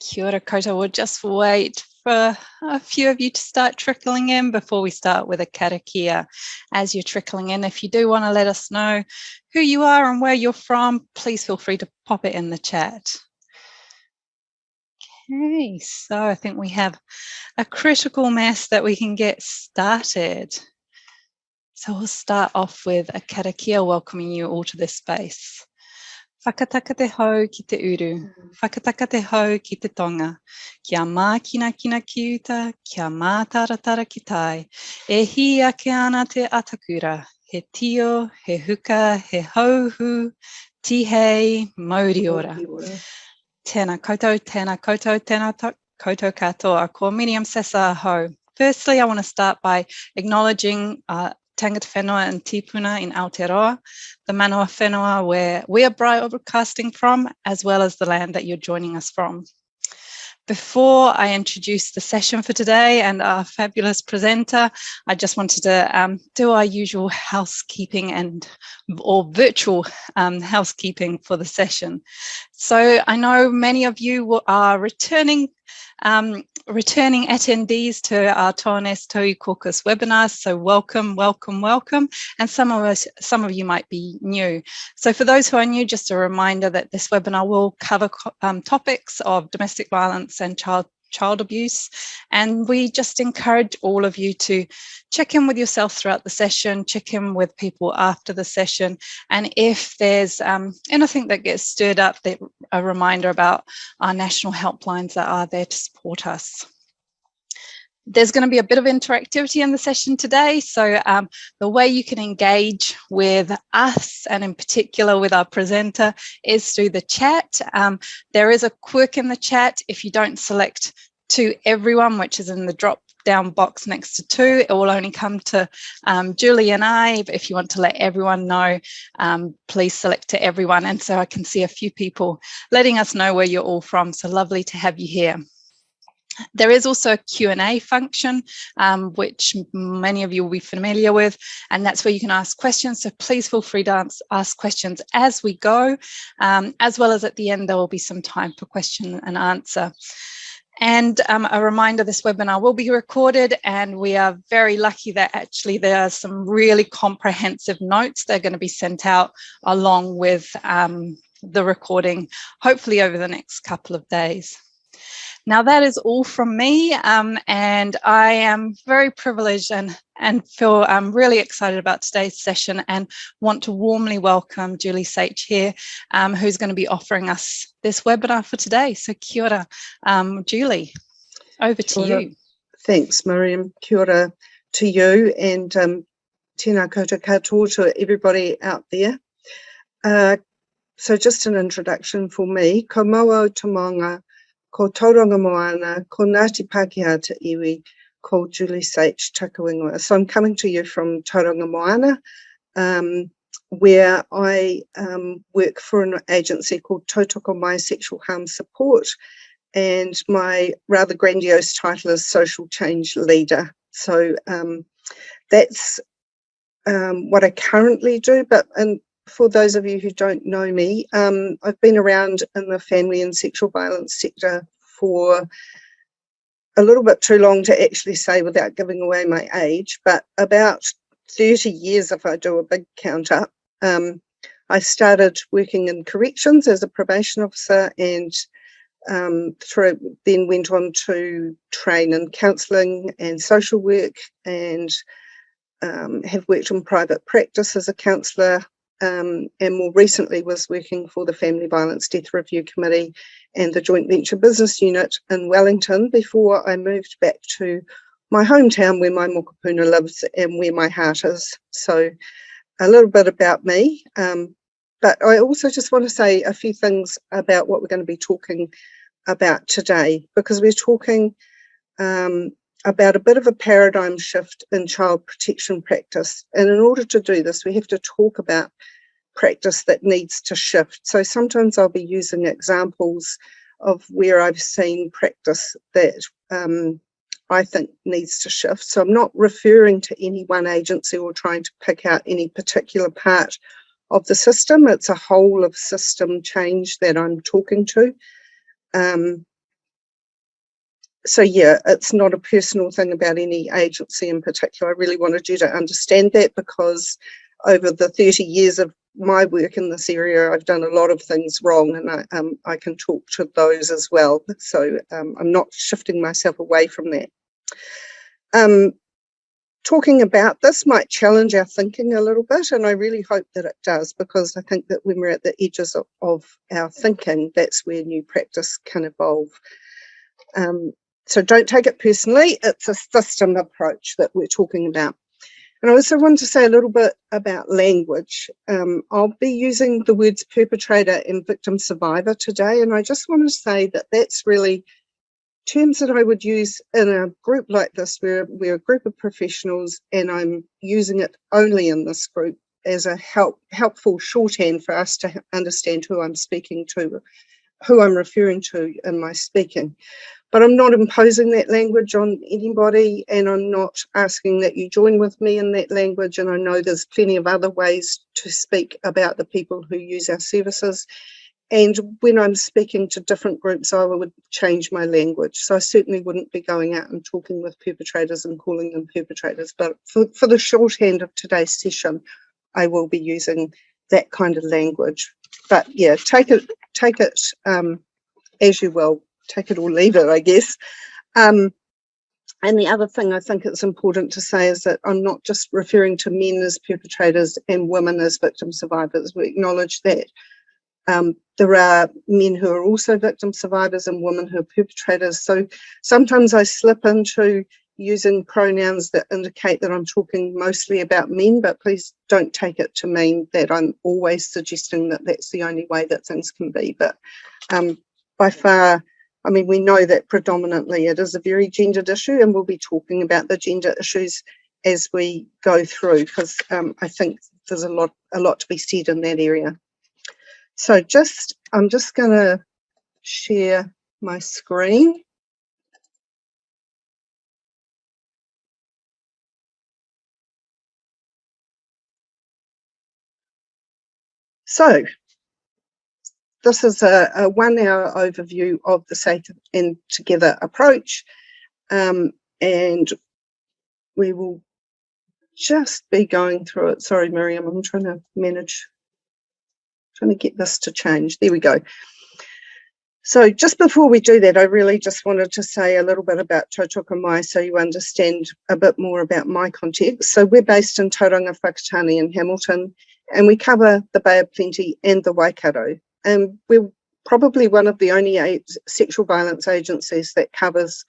Kia ora koutou. We'll just wait for a few of you to start trickling in before we start with a karakia. As you're trickling in, if you do want to let us know who you are and where you're from, please feel free to pop it in the chat. Okay, so I think we have a critical mass that we can get started. So we'll start off with a karakia welcoming you all to this space. Whakataka te hau ki te uru, whakataka te hau ki te tonga, kia mākina kina ki uta, kia mātaratara ki tai, e hi ake ana te atakura, he tio, he huka, he hauhu, tihei, mauri ora. Tēnā koutou, tēnā koutou, tēnā koutou katoa, ko Miriam Sessa ho. Firstly, I want to start by acknowledging uh, Tangata Whenua and Tipuna in Aotearoa, the Manawa Whenua where we are broadcasting from, as well as the land that you're joining us from. Before I introduce the session for today and our fabulous presenter, I just wanted to um, do our usual housekeeping and or virtual um, housekeeping for the session. So I know many of you are returning um, returning attendees to our Tones Tau Caucus webinars. So welcome, welcome, welcome. And some of us, some of you might be new. So for those who are new, just a reminder that this webinar will cover um, topics of domestic violence and child child abuse. And we just encourage all of you to check in with yourself throughout the session, check in with people after the session. And if there's um, anything that gets stirred up, a reminder about our national helplines that are there to support us. There's going to be a bit of interactivity in the session today. So um, the way you can engage with us and in particular with our presenter is through the chat. Um, there is a quirk in the chat. If you don't select to everyone, which is in the drop down box next to two. It will only come to um, Julie and I. But if you want to let everyone know, um, please select to everyone. And so I can see a few people letting us know where you're all from. So lovely to have you here. There is also a Q&A function, um, which many of you will be familiar with, and that's where you can ask questions. So please feel free to ask questions as we go, um, as well as at the end, there will be some time for question and answer. And um, a reminder, this webinar will be recorded and we are very lucky that actually there are some really comprehensive notes that are going to be sent out along with um, the recording, hopefully over the next couple of days. Now that is all from me um, and I am very privileged and, and feel I'm really excited about today's session and want to warmly welcome Julie Sage here, um, who's going to be offering us this webinar for today. So kia ora, um, Julie, over to you. Thanks, Miriam. Kia ora to you and um, tēnā koutou katoa to everybody out there. Uh, so just an introduction for me. Ko Mauao ko Tauranga Moana, ko Ngāti Pākehā Te Iwi, ko Julie Sage Takawingoa. So I'm coming to you from Tauranga Moana, um, where I um, work for an agency called Tautoko Mai Sexual Harm Support, and my rather grandiose title is Social Change Leader. So um, that's um, what I currently do, but and for those of you who don't know me, um, I've been around in the family and sexual violence sector for a little bit too long to actually say without giving away my age, but about 30 years if I do a big count up. Um, I started working in corrections as a probation officer and um, through, then went on to train in counselling and social work and um, have worked in private practice as a counsellor um, and more recently was working for the Family Violence Death Review Committee and the Joint Venture Business Unit in Wellington before I moved back to my hometown where my mokopuna lives and where my heart is. So a little bit about me, um, but I also just want to say a few things about what we're going to be talking about today because we're talking um, about a bit of a paradigm shift in child protection practice. And in order to do this, we have to talk about practice that needs to shift. So sometimes I'll be using examples of where I've seen practice that um, I think needs to shift. So I'm not referring to any one agency or trying to pick out any particular part of the system. It's a whole of system change that I'm talking to. Um, so yeah, it's not a personal thing about any agency in particular. I really wanted you to understand that because over the 30 years of my work in this area, I've done a lot of things wrong and I, um, I can talk to those as well. So um, I'm not shifting myself away from that. Um, talking about this might challenge our thinking a little bit and I really hope that it does because I think that when we're at the edges of, of our thinking, that's where new practice can evolve. Um, so don't take it personally, it's a system approach that we're talking about. And I also want to say a little bit about language. Um, I'll be using the words perpetrator and victim survivor today, and I just want to say that that's really terms that I would use in a group like this, where we're a group of professionals and I'm using it only in this group as a help, helpful shorthand for us to understand who I'm speaking to, who I'm referring to in my speaking but I'm not imposing that language on anybody and I'm not asking that you join with me in that language and I know there's plenty of other ways to speak about the people who use our services. And when I'm speaking to different groups I would change my language. So I certainly wouldn't be going out and talking with perpetrators and calling them perpetrators. But for, for the shorthand of today's session I will be using that kind of language. But yeah take it take it um, as you will take it or leave it, I guess. Um, and the other thing I think it's important to say is that I'm not just referring to men as perpetrators and women as victim survivors. We acknowledge that um, there are men who are also victim survivors and women who are perpetrators. So sometimes I slip into using pronouns that indicate that I'm talking mostly about men, but please don't take it to mean that I'm always suggesting that that's the only way that things can be. But um, by far, I mean, we know that predominantly it is a very gendered issue and we'll be talking about the gender issues as we go through because um, I think there's a lot, a lot to be said in that area. So just, I'm just going to share my screen. So this is a, a one hour overview of the Safe and Together approach. Um, and we will just be going through it. Sorry, Miriam, I'm trying to manage, trying to get this to change. There we go. So just before we do that, I really just wanted to say a little bit about Tautoko Mai so you understand a bit more about my context. So we're based in Tauranga Whakatane in Hamilton, and we cover the Bay of Plenty and the Waikato and um, we're probably one of the only sexual violence agencies that covers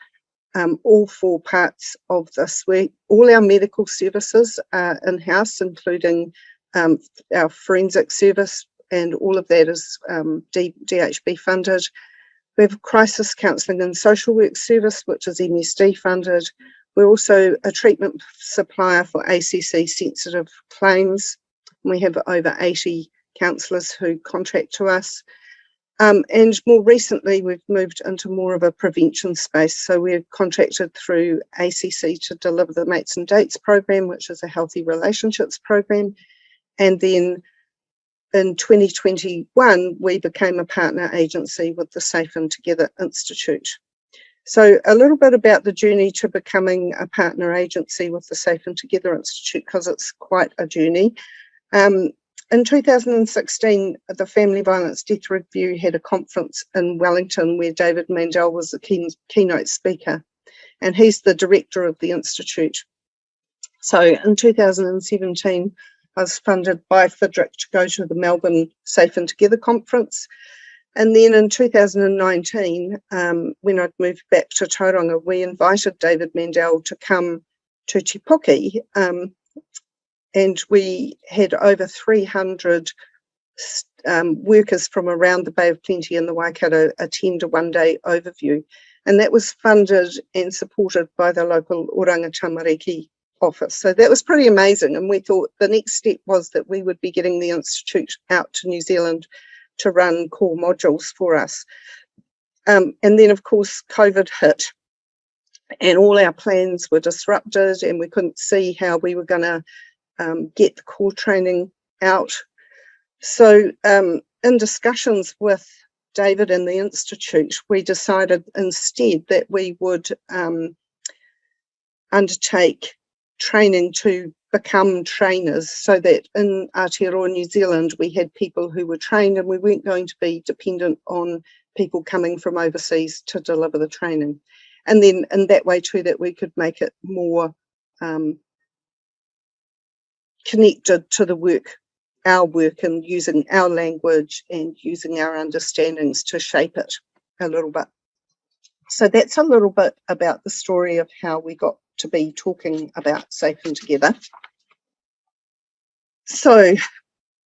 um, all four parts of this. We, all our medical services are in-house, including um, our forensic service, and all of that is um, DHB funded. We have crisis counselling and social work service, which is MSD funded. We're also a treatment supplier for ACC sensitive claims. We have over 80 counsellors who contract to us. Um, and more recently, we've moved into more of a prevention space. So we're contracted through ACC to deliver the Mates and Dates program, which is a healthy relationships program. And then in 2021, we became a partner agency with the Safe and Together Institute. So a little bit about the journey to becoming a partner agency with the Safe and Together Institute, because it's quite a journey. Um, in 2016, the Family Violence Death Review had a conference in Wellington where David Mandel was the key, keynote speaker, and he's the director of the Institute. So in 2017, I was funded by FIDRIC to go to the Melbourne Safe and Together conference. And then in 2019, um, when I'd moved back to Tauranga, we invited David Mandel to come to Te Puke um, and we had over 300 um, workers from around the Bay of Plenty and the Waikato attend a one-day overview. And that was funded and supported by the local Oranga Tamariki office. So that was pretty amazing. And we thought the next step was that we would be getting the Institute out to New Zealand to run core modules for us. Um, and then of course, COVID hit and all our plans were disrupted and we couldn't see how we were gonna um, get the core training out. So um, in discussions with David and the Institute, we decided instead that we would um, undertake training to become trainers so that in Aotearoa New Zealand we had people who were trained and we weren't going to be dependent on people coming from overseas to deliver the training. And then in that way too that we could make it more um, connected to the work, our work and using our language and using our understandings to shape it a little bit. So that's a little bit about the story of how we got to be talking about Safe and Together. So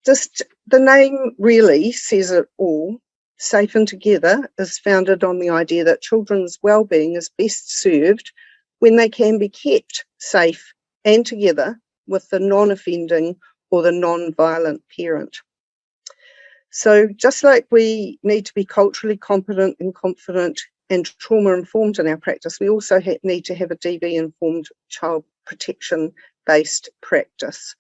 just the name really says it all. Safe and Together is founded on the idea that children's well-being is best served when they can be kept safe and together with the non-offending or the non-violent parent. So just like we need to be culturally competent and confident and trauma informed in our practice, we also need to have a DV informed child protection based practice.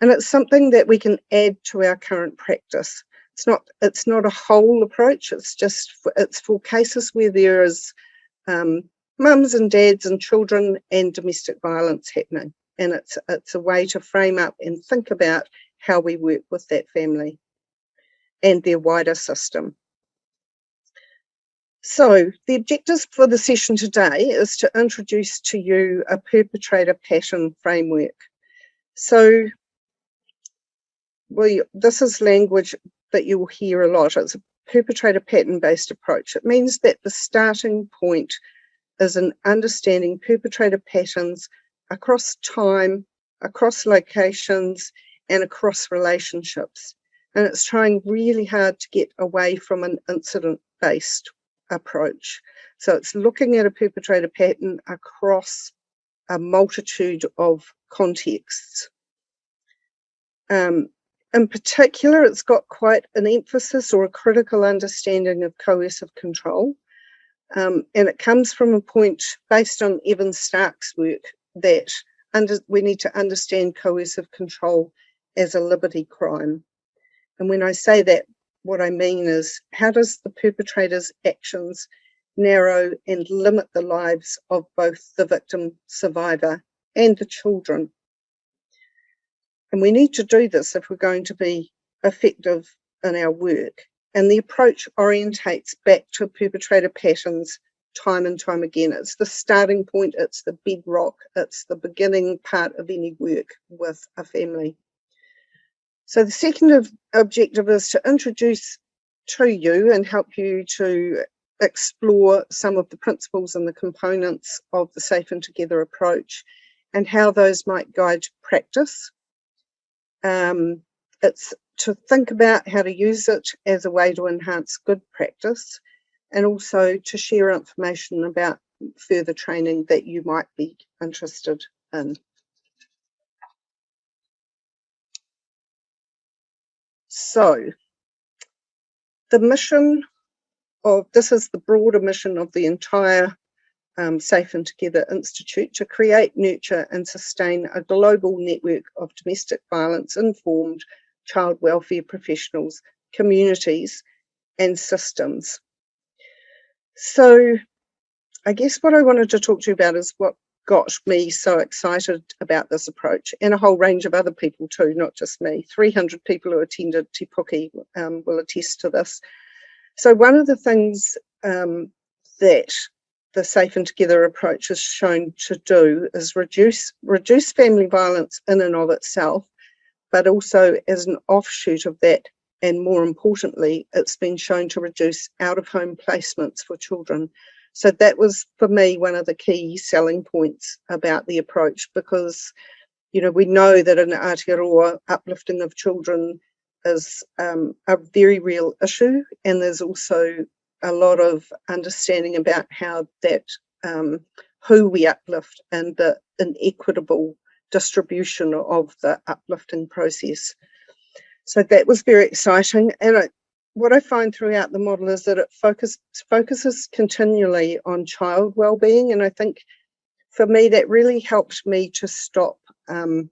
And it's something that we can add to our current practice. It's not, it's not a whole approach, it's just, for, it's for cases where there is um, mums and dads and children and domestic violence happening. And it's, it's a way to frame up and think about how we work with that family and their wider system. So the objectives for the session today is to introduce to you a perpetrator pattern framework. So well, this is language that you'll hear a lot. It's a perpetrator pattern based approach. It means that the starting point is an understanding perpetrator patterns across time, across locations, and across relationships. And it's trying really hard to get away from an incident based approach. So it's looking at a perpetrator pattern across a multitude of contexts. Um, in particular, it's got quite an emphasis or a critical understanding of coercive control. Um, and it comes from a point based on Evan Stark's work that under, we need to understand coercive control as a liberty crime. And when I say that, what I mean is how does the perpetrator's actions narrow and limit the lives of both the victim survivor and the children? And we need to do this if we're going to be effective in our work. And the approach orientates back to perpetrator patterns time and time again. It's the starting point, it's the bedrock, it's the beginning part of any work with a family. So the second objective is to introduce to you and help you to explore some of the principles and the components of the Safe and Together approach and how those might guide practice. Um, it's to think about how to use it as a way to enhance good practice and also to share information about further training that you might be interested in. So the mission of this is the broader mission of the entire um, Safe and Together Institute to create, nurture and sustain a global network of domestic violence informed child welfare professionals, communities and systems. So I guess what I wanted to talk to you about is what got me so excited about this approach and a whole range of other people too, not just me. 300 people who attended Te Puke um, will attest to this. So one of the things um, that the Safe and Together approach has shown to do is reduce, reduce family violence in and of itself, but also as an offshoot of that and more importantly, it's been shown to reduce out-of-home placements for children. So that was for me one of the key selling points about the approach because you know we know that in Aotearoa uplifting of children is um, a very real issue and there's also a lot of understanding about how that um, who we uplift and the inequitable distribution of the uplifting process. So that was very exciting and what I find throughout the model is that it focus, focuses continually on child well-being and I think for me that really helped me to stop um,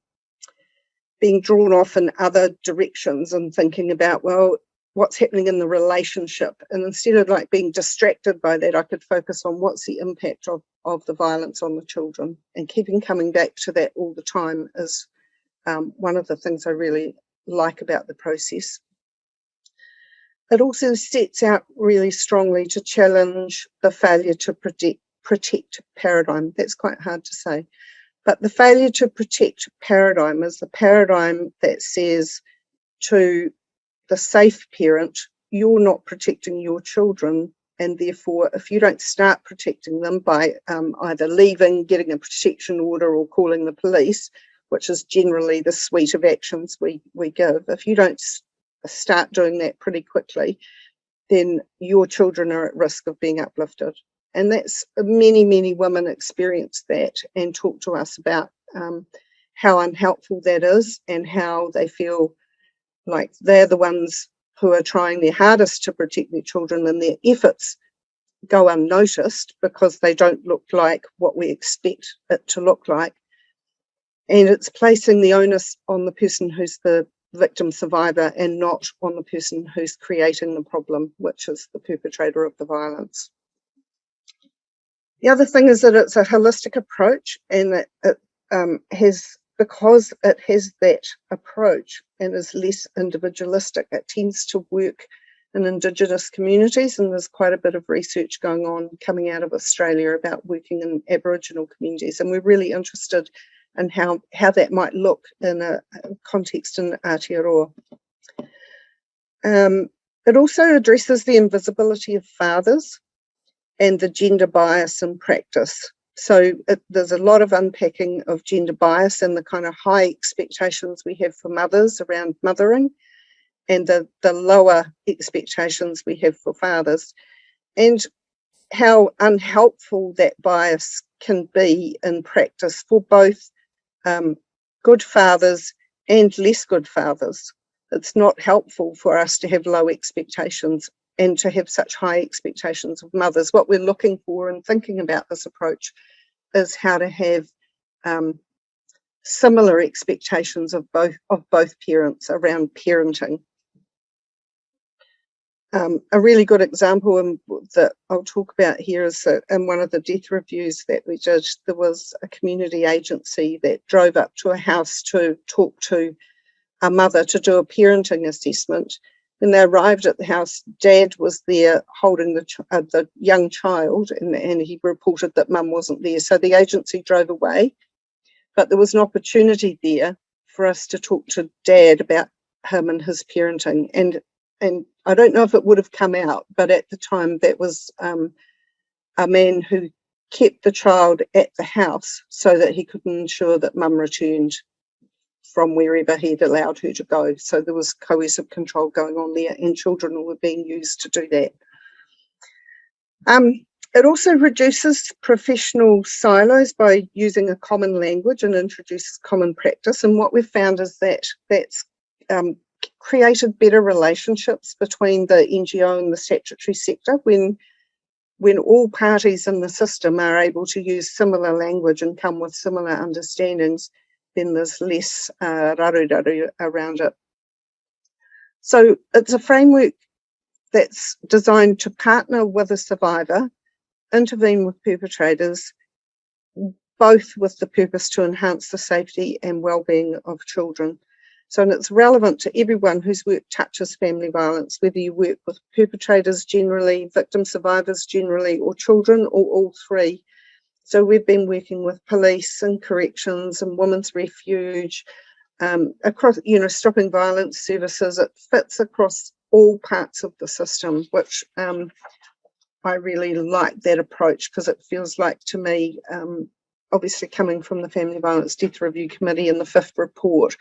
being drawn off in other directions and thinking about well what's happening in the relationship. And instead of like being distracted by that, I could focus on what's the impact of, of the violence on the children and keeping coming back to that all the time is um, one of the things I really like about the process. It also sets out really strongly to challenge the failure to protect, protect paradigm. That's quite hard to say. But the failure to protect paradigm is the paradigm that says to the safe parent, you're not protecting your children. And therefore, if you don't start protecting them by um, either leaving, getting a protection order, or calling the police, which is generally the suite of actions we, we give, if you don't start doing that pretty quickly, then your children are at risk of being uplifted. And that's many, many women experience that and talk to us about um, how unhelpful that is and how they feel like they're the ones who are trying their hardest to protect their children and their efforts go unnoticed because they don't look like what we expect it to look like. And it's placing the onus on the person who's the victim survivor and not on the person who's creating the problem, which is the perpetrator of the violence. The other thing is that it's a holistic approach and that it um, has because it has that approach and is less individualistic, it tends to work in Indigenous communities, and there's quite a bit of research going on coming out of Australia about working in Aboriginal communities, and we're really interested in how, how that might look in a, a context in Aotearoa. Um, it also addresses the invisibility of fathers and the gender bias in practice so it, there's a lot of unpacking of gender bias and the kind of high expectations we have for mothers around mothering and the, the lower expectations we have for fathers and how unhelpful that bias can be in practice for both um, good fathers and less good fathers. It's not helpful for us to have low expectations and to have such high expectations of mothers. What we're looking for and thinking about this approach is how to have um, similar expectations of both of both parents around parenting. Um, a really good example in, that I'll talk about here is that in one of the death reviews that we did, there was a community agency that drove up to a house to talk to a mother to do a parenting assessment when they arrived at the house, Dad was there holding the, uh, the young child and, and he reported that Mum wasn't there. So the agency drove away, but there was an opportunity there for us to talk to Dad about him and his parenting. And and I don't know if it would have come out, but at the time that was um, a man who kept the child at the house so that he could ensure that Mum returned from wherever he'd allowed her to go. So there was coercive control going on there and children were being used to do that. Um, it also reduces professional silos by using a common language and introduces common practice. And what we've found is that that's um, created better relationships between the NGO and the statutory sector when when all parties in the system are able to use similar language and come with similar understandings, then there's less uh, raru raru around it. So it's a framework that's designed to partner with a survivor, intervene with perpetrators, both with the purpose to enhance the safety and well-being of children. So and it's relevant to everyone whose work touches family violence, whether you work with perpetrators generally, victim survivors generally, or children, or all three. So we've been working with police and corrections and women's refuge, um, across, you know, stopping violence services. It fits across all parts of the system, which um, I really like that approach because it feels like to me, um, obviously coming from the Family Violence Death Review Committee in the fifth report,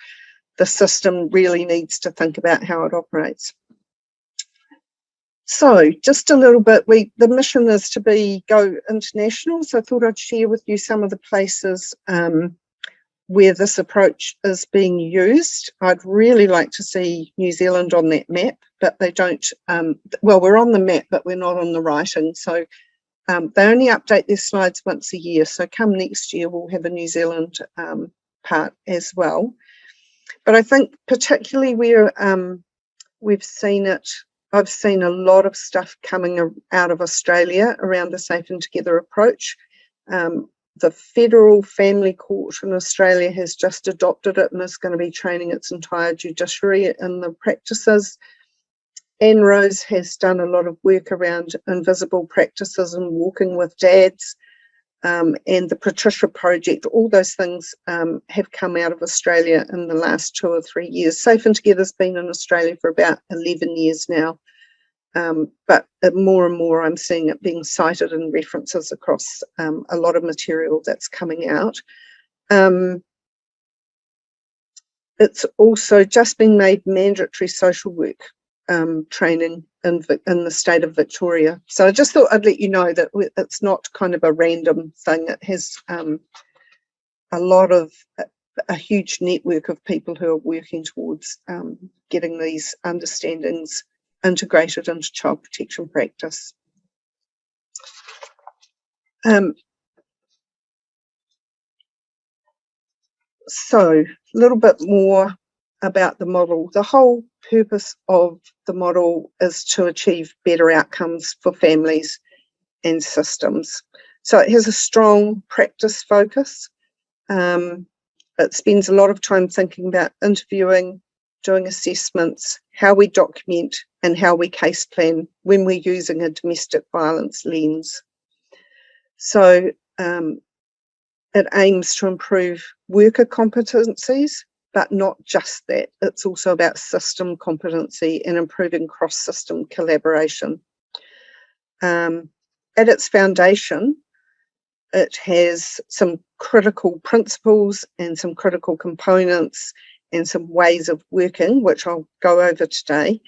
the system really needs to think about how it operates. So just a little bit, we the mission is to be go international. So I thought I'd share with you some of the places um, where this approach is being used. I'd really like to see New Zealand on that map, but they don't, um, well, we're on the map, but we're not on the writing. So um, they only update their slides once a year. So come next year, we'll have a New Zealand um, part as well. But I think particularly where um, we've seen it, I've seen a lot of stuff coming out of Australia around the Safe and Together approach. Um, the Federal Family Court in Australia has just adopted it and is going to be training its entire judiciary in the practices. Anne Rose has done a lot of work around invisible practices and walking with dads um, and the Patricia Project, all those things um, have come out of Australia in the last two or three years. Safe and Together's been in Australia for about 11 years now, um, but more and more I'm seeing it being cited in references across um, a lot of material that's coming out. Um, it's also just been made mandatory social work um, training in, in the state of Victoria. So I just thought I'd let you know that it's not kind of a random thing. It has um, a lot of, a, huge network of people who are working towards um, getting these understandings integrated into child protection practice. Um, so a little bit more about the model. The whole purpose of the model is to achieve better outcomes for families and systems. So it has a strong practice focus. Um, it spends a lot of time thinking about interviewing, doing assessments, how we document and how we case plan when we're using a domestic violence lens. So um, it aims to improve worker competencies but not just that. It's also about system competency and improving cross-system collaboration. Um, at its foundation, it has some critical principles and some critical components and some ways of working, which I'll go over today.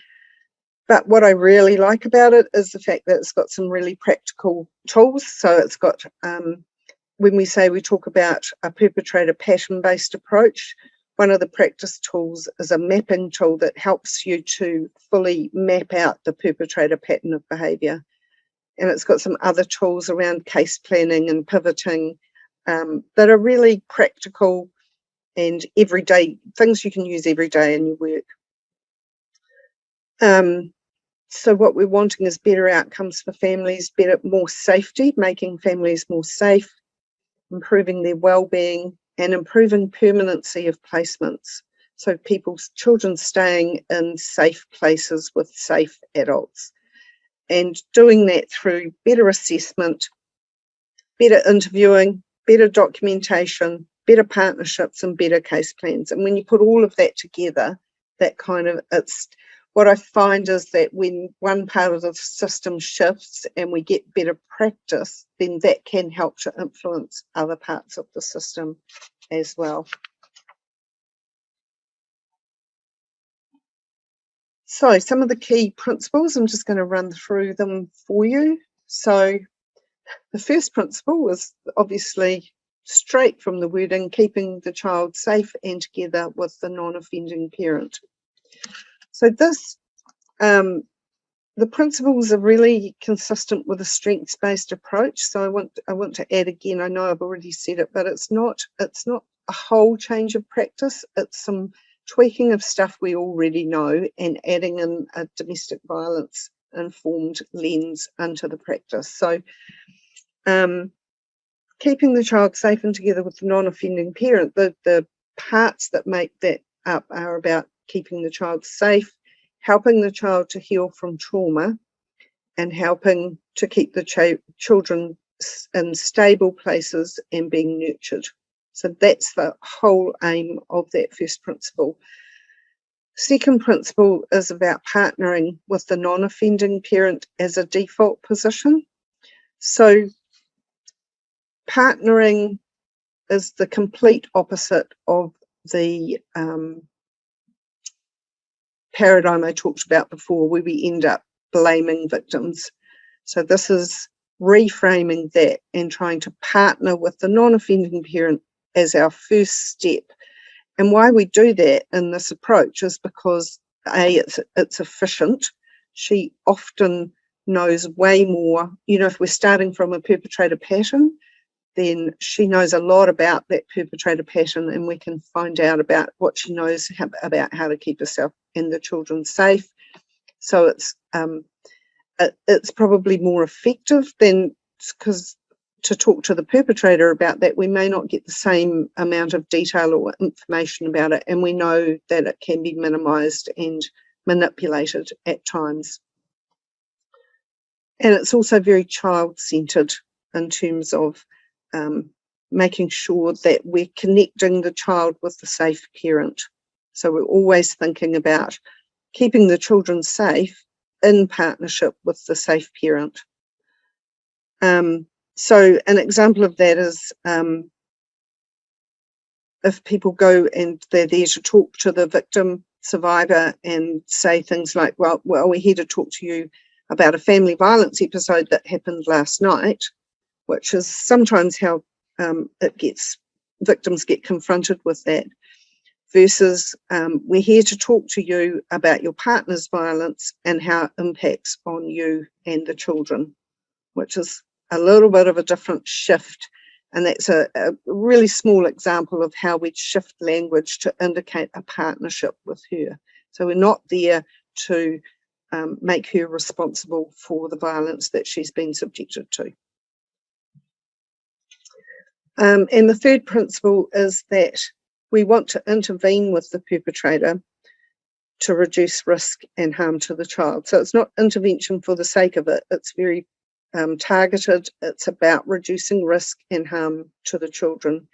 But what I really like about it is the fact that it's got some really practical tools. So it's got, um, when we say we talk about a perpetrator pattern-based approach, one of the practice tools is a mapping tool that helps you to fully map out the perpetrator pattern of behaviour. And it's got some other tools around case planning and pivoting um, that are really practical and everyday things you can use every day in your work. Um, so what we're wanting is better outcomes for families, better, more safety, making families more safe, improving their well-being, and improving permanency of placements. So people's children staying in safe places with safe adults and doing that through better assessment, better interviewing, better documentation, better partnerships and better case plans. And when you put all of that together, that kind of, it's, what I find is that when one part of the system shifts and we get better practice, then that can help to influence other parts of the system as well. So some of the key principles, I'm just going to run through them for you. So the first principle was obviously straight from the wording, keeping the child safe and together with the non-offending parent. So this, um, the principles are really consistent with a strengths-based approach. So I want I want to add again. I know I've already said it, but it's not it's not a whole change of practice. It's some tweaking of stuff we already know and adding in a domestic violence informed lens into the practice. So um, keeping the child safe and together with the non-offending parent, the, the parts that make that up are about keeping the child safe, helping the child to heal from trauma, and helping to keep the ch children in stable places and being nurtured. So that's the whole aim of that first principle. Second principle is about partnering with the non-offending parent as a default position. So partnering is the complete opposite of the um, paradigm I talked about before where we end up blaming victims. So this is reframing that and trying to partner with the non-offending parent as our first step. And why we do that in this approach is because A, it's, it's efficient. She often knows way more, you know, if we're starting from a perpetrator pattern, then she knows a lot about that perpetrator pattern and we can find out about what she knows about how to keep herself and the children safe So it's um, it, it's probably more effective than because to talk to the perpetrator about that, we may not get the same amount of detail or information about it, and we know that it can be minimised and manipulated at times. And it's also very child-centred in terms of um, making sure that we're connecting the child with the safe parent. So we're always thinking about keeping the children safe in partnership with the safe parent. Um, so an example of that is um, if people go and they're there to talk to the victim survivor and say things like, well, well, we're here to talk to you about a family violence episode that happened last night, which is sometimes how um, it gets victims get confronted with that versus um, we're here to talk to you about your partner's violence and how it impacts on you and the children, which is a little bit of a different shift. And that's a, a really small example of how we shift language to indicate a partnership with her. So we're not there to um, make her responsible for the violence that she's been subjected to. Um, and the third principle is that we want to intervene with the perpetrator to reduce risk and harm to the child. So it's not intervention for the sake of it, it's very um, targeted, it's about reducing risk and harm to the children.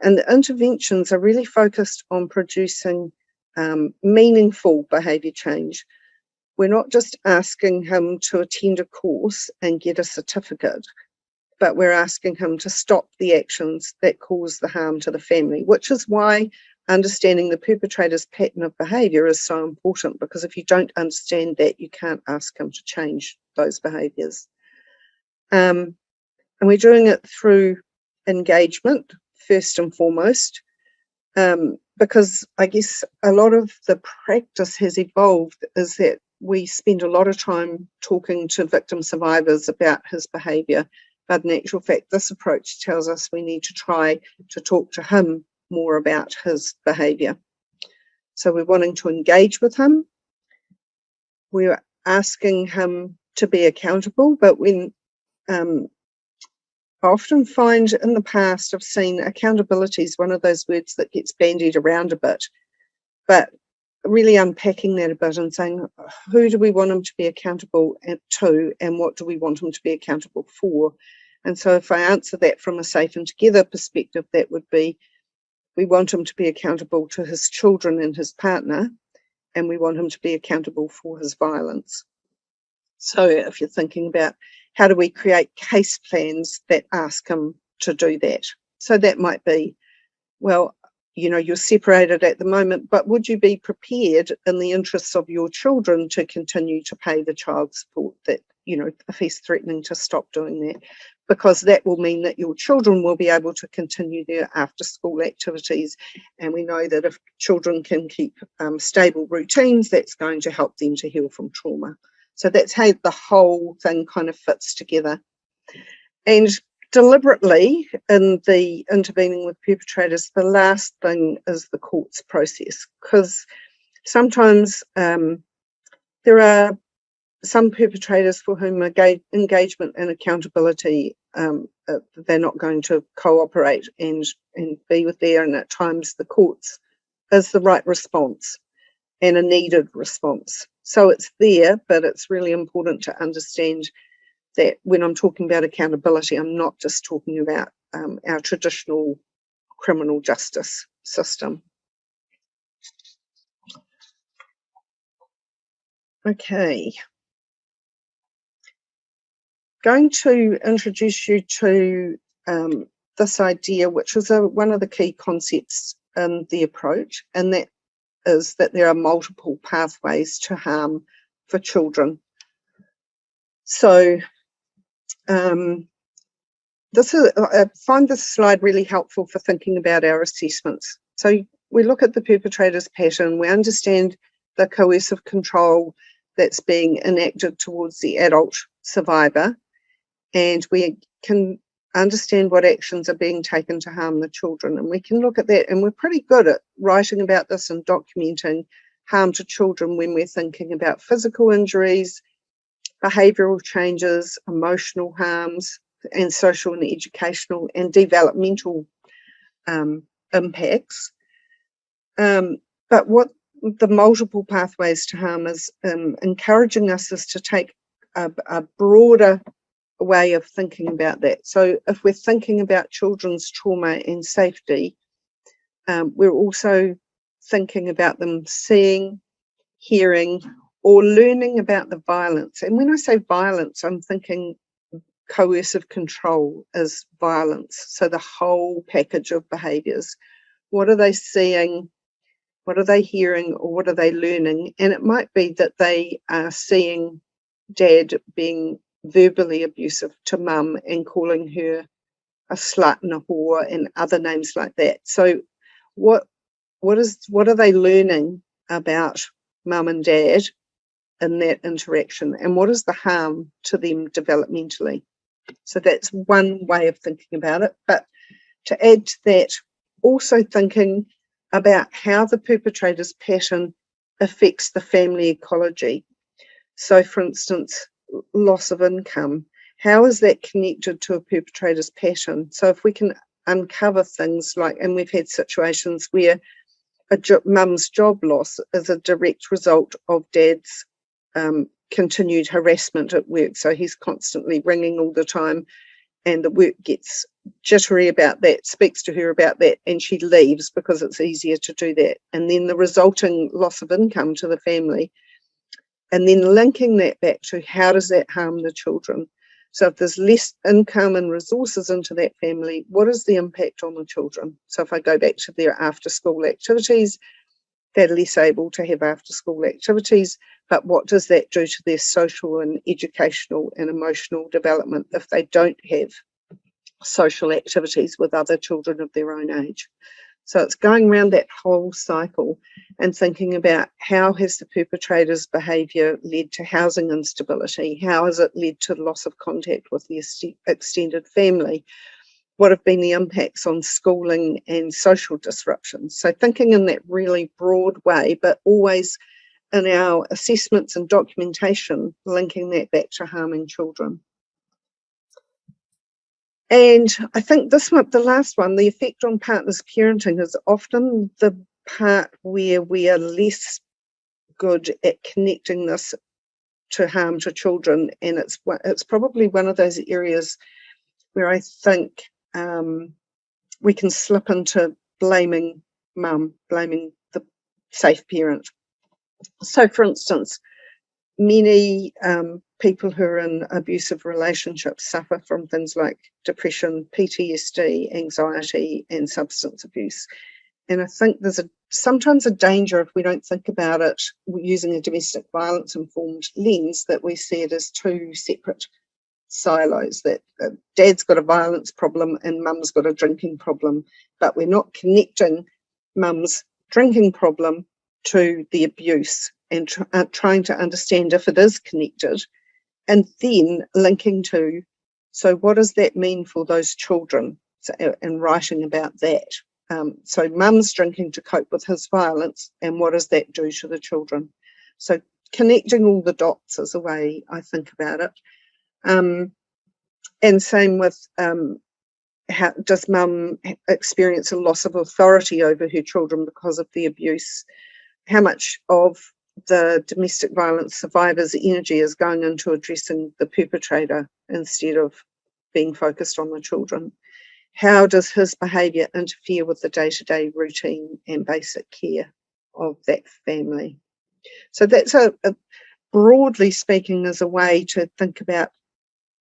And the interventions are really focused on producing um, meaningful behaviour change. We're not just asking him to attend a course and get a certificate but we're asking him to stop the actions that cause the harm to the family, which is why understanding the perpetrator's pattern of behaviour is so important because if you don't understand that, you can't ask him to change those behaviours. Um, and we're doing it through engagement, first and foremost, um, because I guess a lot of the practice has evolved is that we spend a lot of time talking to victim survivors about his behaviour but in actual fact, this approach tells us we need to try to talk to him more about his behaviour. So we're wanting to engage with him. We're asking him to be accountable, but when um, I often find in the past I've seen accountability is one of those words that gets bandied around a bit, but really unpacking that a bit and saying who do we want him to be accountable to and what do we want him to be accountable for and so if I answer that from a safe and together perspective, that would be we want him to be accountable to his children and his partner, and we want him to be accountable for his violence. So if you're thinking about how do we create case plans that ask him to do that? So that might be, well, you know, you're separated at the moment, but would you be prepared in the interests of your children to continue to pay the child support that, you know, if he's threatening to stop doing that? Because that will mean that your children will be able to continue their after school activities. And we know that if children can keep um, stable routines, that's going to help them to heal from trauma. So that's how the whole thing kind of fits together. And deliberately in the intervening with perpetrators, the last thing is the courts process, because sometimes um, there are some perpetrators for whom engagement and accountability um, uh, they're not going to cooperate and and be with there and at times the courts is the right response and a needed response. So it's there but it's really important to understand that when I'm talking about accountability I'm not just talking about um, our traditional criminal justice system. Okay going to introduce you to um, this idea, which is a, one of the key concepts in the approach, and that is that there are multiple pathways to harm for children. So um, this is, I find this slide really helpful for thinking about our assessments. So we look at the perpetrator's pattern, we understand the coercive control that's being enacted towards the adult survivor, and we can understand what actions are being taken to harm the children. And we can look at that, and we're pretty good at writing about this and documenting harm to children when we're thinking about physical injuries, behavioural changes, emotional harms, and social and educational and developmental um, impacts. Um, but what the multiple pathways to harm is um, encouraging us is to take a, a, broader way of thinking about that. So if we're thinking about children's trauma and safety, um, we're also thinking about them seeing, hearing, or learning about the violence. And when I say violence, I'm thinking coercive control is violence. So the whole package of behaviours. What are they seeing? What are they hearing or what are they learning? And it might be that they are seeing dad being verbally abusive to mum and calling her a slut and a whore and other names like that. So what what is what are they learning about mum and dad in that interaction? And what is the harm to them developmentally? So that's one way of thinking about it. But to add to that also thinking about how the perpetrator's pattern affects the family ecology. So for instance loss of income how is that connected to a perpetrator's pattern so if we can uncover things like and we've had situations where a jo mum's job loss is a direct result of dad's um, continued harassment at work. So he's constantly ringing all the time and the work gets jittery about that, speaks to her about that, and she leaves because it's easier to do that. And then the resulting loss of income to the family. And then linking that back to how does that harm the children? So if there's less income and resources into that family, what is the impact on the children? So if I go back to their after school activities, they're less able to have after school activities, but what does that do to their social and educational and emotional development if they don't have social activities with other children of their own age? So it's going around that whole cycle and thinking about how has the perpetrator's behaviour led to housing instability? How has it led to loss of contact with the extended family? What have been the impacts on schooling and social disruptions? So thinking in that really broad way, but always in our assessments and documentation, linking that back to harming children. And I think this one, the last one, the effect on partners parenting is often the part where we are less good at connecting this to harm to children. And it's, it's probably one of those areas where I think um, we can slip into blaming mum, blaming the safe parent. So for instance, many um, people who are in abusive relationships suffer from things like depression, PTSD, anxiety, and substance abuse. And I think there's a sometimes a danger if we don't think about it using a domestic violence informed lens that we see it as two separate silos that uh, dad's got a violence problem and mum's got a drinking problem but we're not connecting mum's drinking problem to the abuse and tr uh, trying to understand if it is connected. And then linking to so what does that mean for those children? So, uh, and writing about that. Um, so mum's drinking to cope with his violence and what does that do to the children? So connecting all the dots is a way I think about it. Um, and same with um, how does mum experience a loss of authority over her children because of the abuse? How much of the domestic violence survivor's energy is going into addressing the perpetrator instead of being focused on the children. How does his behaviour interfere with the day-to-day -day routine and basic care of that family? So that's a, a broadly speaking is a way to think about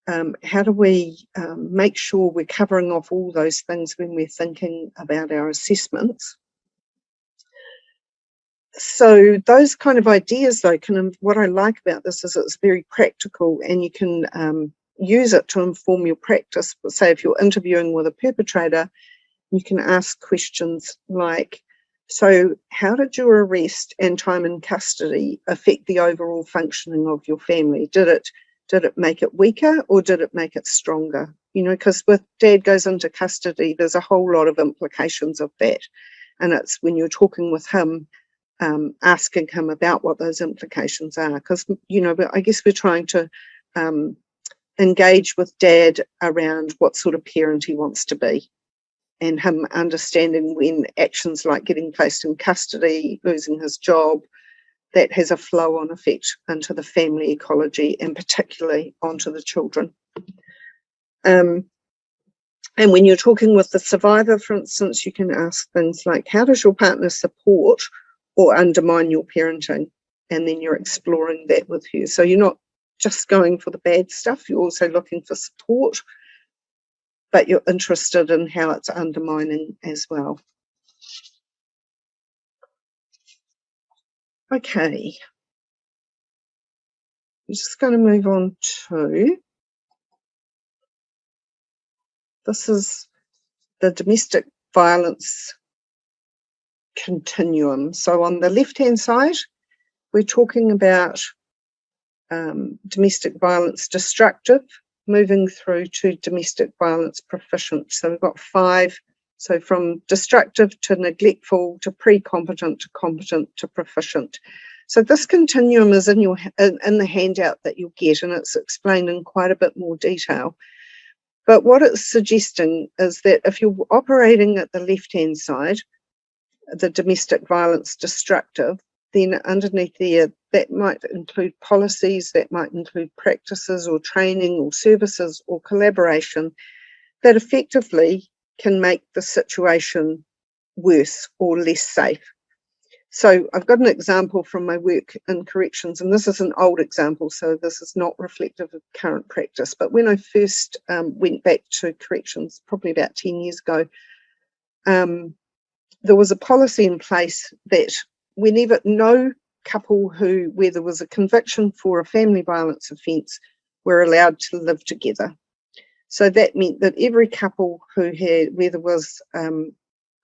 um, how do we um, make sure we're covering off all those things when we're thinking about our assessments so those kind of ideas though can what i like about this is it's very practical and you can um, use it to inform your practice. Say if you're interviewing with a perpetrator you can ask questions like so how did your arrest and time in custody affect the overall functioning of your family? Did it did it make it weaker or did it make it stronger? You know because with dad goes into custody there's a whole lot of implications of that. And it's when you're talking with him um, asking him about what those implications are. Because, you know, I guess we're trying to um, engage with dad around what sort of parent he wants to be and him understanding when actions like getting placed in custody, losing his job, that has a flow on effect into the family ecology and particularly onto the children. Um, and when you're talking with the survivor, for instance, you can ask things like, how does your partner support or undermine your parenting? And then you're exploring that with her. So you're not just going for the bad stuff, you're also looking for support, but you're interested in how it's undermining as well. Okay. I'm just going to move on to this is the domestic violence continuum. So on the left-hand side, we're talking about um, domestic violence destructive, moving through to domestic violence proficient. So we've got five. So from destructive to neglectful to pre-competent to competent to proficient. So this continuum is in your in, in the handout that you'll get and it's explained in quite a bit more detail. But what it's suggesting is that if you're operating at the left-hand side, the domestic violence destructive, then underneath there, that might include policies, that might include practices or training or services or collaboration that effectively can make the situation worse or less safe so I've got an example from my work in corrections, and this is an old example, so this is not reflective of current practice. But when I first um, went back to corrections, probably about 10 years ago, um, there was a policy in place that whenever no couple who, where there was a conviction for a family violence offence, were allowed to live together. So that meant that every couple who had, where there was um,